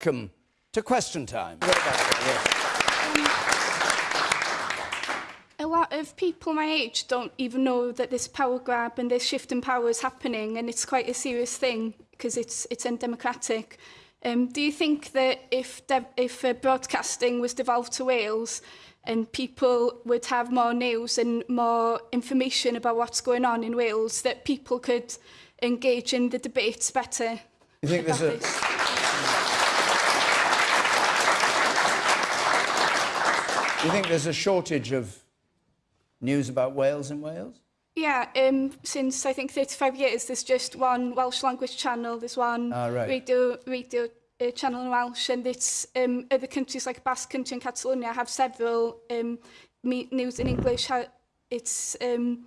Welcome to question time. Um, a lot of people my age don't even know that this power grab and this shift in power is happening and it's quite a serious thing because it's it's undemocratic. Um, do you think that if if uh, broadcasting was devolved to Wales and um, people would have more news and more information about what's going on in Wales that people could engage in the debates better? You think there's a... Do you think there's a shortage of news about Wales in Wales? Yeah, um, since I think 35 years, there's just one Welsh language channel, there's one ah, right. radio, radio uh, channel in Welsh, and it's um, other countries like Basque Country and Catalonia have several um, news in English. It's um,